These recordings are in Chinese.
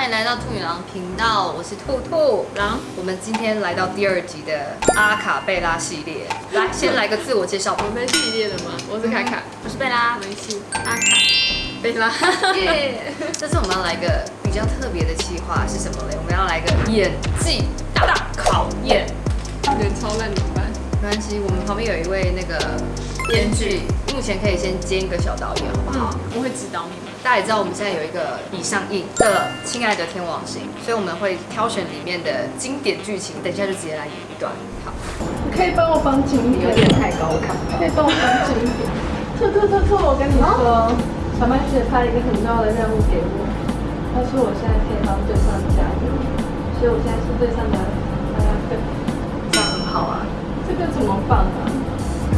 欢迎来到兔女郎频道，我是兔兔。狼，我们今天来到第二集的阿卡贝拉系列，来先来个自我介绍吧。我们系列的吗？我是凯凯，我是贝拉，没戏，阿卡，贝拉，耶！这次我们要来一个比较特别的计划是什么嘞？我们要来个演技大考验。人超烂怎么办？没关系，我们旁边有一位那个编剧，目前可以先兼一个小导演，好不好？我会指导你们。大家也知道我们现在有一个已上映的《亲爱的天王星》，所以我们会挑选里面的经典剧情，等一下就直接来演一段。好，可以帮我绑紧一点，有点太高看不可以帮我绑紧一点。兔兔兔兔，我跟你说，小麦姐派了一个很重要的任务给我，她说我现在可以帮对上加油，所以我现在是最上的大家队。这样很好啊。这个怎么放啊？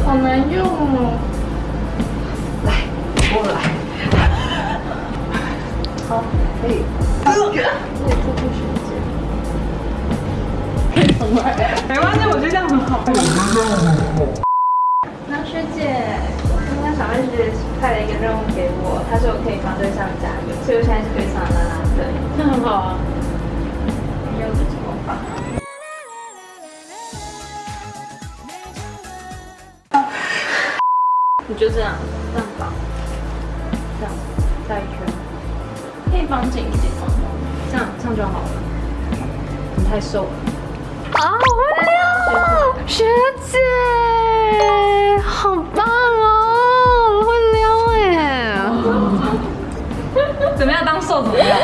好难用哦。来，过来。可以。我也兔兔学姐。没关系，我觉得这样很好。那学姐，刚刚小妹学姐派了一个任务给我，她说我可以帮对象加油，所以我现在是队上的啦啦队。那很好啊。你有这怎么绑？你就这样，这样绑，这样带一圈，可以绑紧一点吗？这样这样就好了。你太瘦了。啊，好会撩，学姐，好棒哦，会撩哎。怎么样？当瘦怎么样？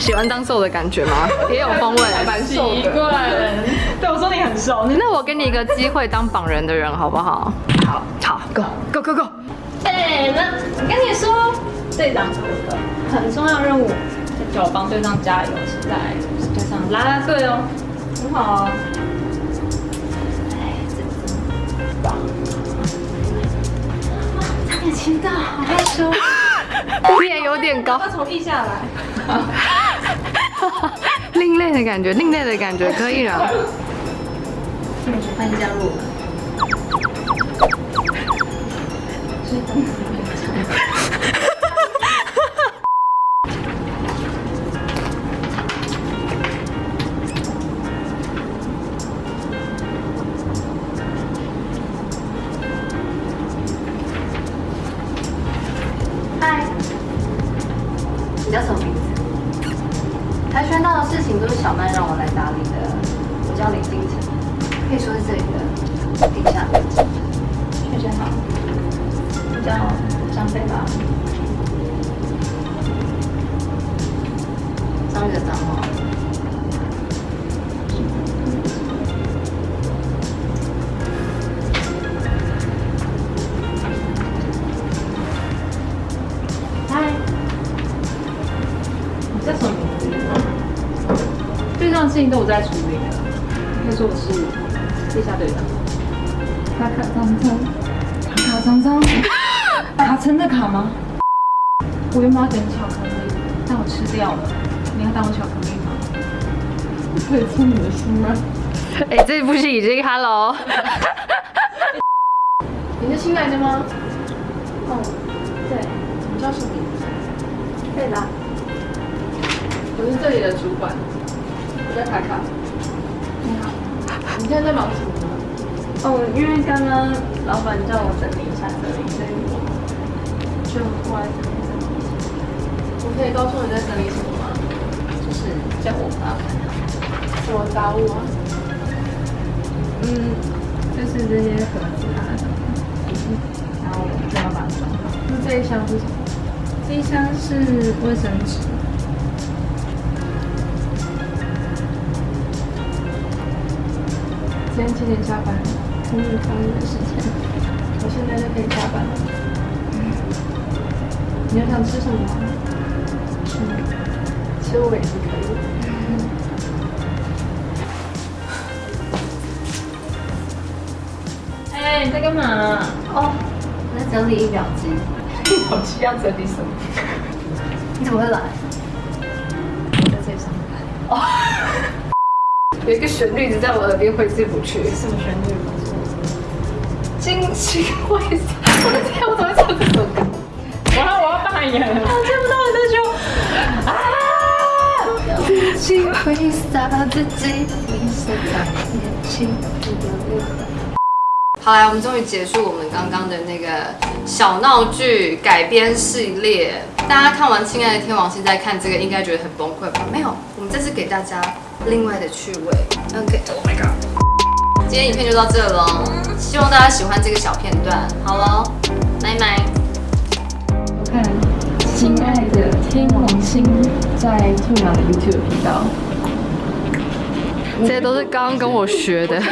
喜欢当瘦的感觉吗？也有风味，蛮奇怪的。对，我说你很瘦。那我给你一个机会当绑人的人好不好？好，好，Go Go Go Go。哎，那我跟你说，队长有一个很重要任务，叫我帮队长加油，是在队上拉拉队哦，很好哦。哎，这真棒！差点亲到，好害羞。脸有点高，他从地下来。另类的感觉，另类的感觉，可以了。欢迎加入嗨，你叫什么名字？跆拳道的事情都是小曼让我来打理的。我叫林金城，可以说是这里的你叫什么名字？队上的事情都我在处理的，可以说我是地下队长。卡卡苍苍，卡卡苍苍，卡层的卡吗？我原本要点巧克力，但我吃掉了。你要当我巧克力吗？我可以蹭你的心吗？哎、这不是已经 Hello。你是新来的吗？哦，对，你叫什么名字？贝拉。我是这里的主管，我叫卡卡。你好，你现在在忙什么呢？哦，因为刚刚老板叫我整理一下这里，所以我就过来整理整理。我可以告诉你在整理什么吗？就是叫我麻烦。什么杂物啊？嗯，就是这些盒子啊什么。然后我就要把它装好。那这一箱是什么？这一箱是卫生纸。今天几点下班？听你考虑的时间，我现在就可以下班了。你要想吃什么吗？嗯，吃我也是可以的。哎，你在干嘛？哦，我在整理仪表机。我需要整理什么？你怎么会来？我在这里上班。哦，有一个旋律一直在我耳边挥之不去。什么旋律？惊喜会散。我的天，我怎么会唱这首歌？我要我要扮演了。我见不到你的胸。啊！己挥洒自己，你是在年轻的好来，我们终于结束我们刚刚的那个小闹剧改编系列。大家看完《亲爱的天王星》再看这个，应该觉得很崩溃吧？没有，我们这次给大家另外的趣味。OK，Oh my god！今天影片就到这了，希望大家喜欢这个小片段。好了，拜拜。我看《亲爱的天王星》在兔鸟的 YouTube 频道。这些都是刚刚跟我学的。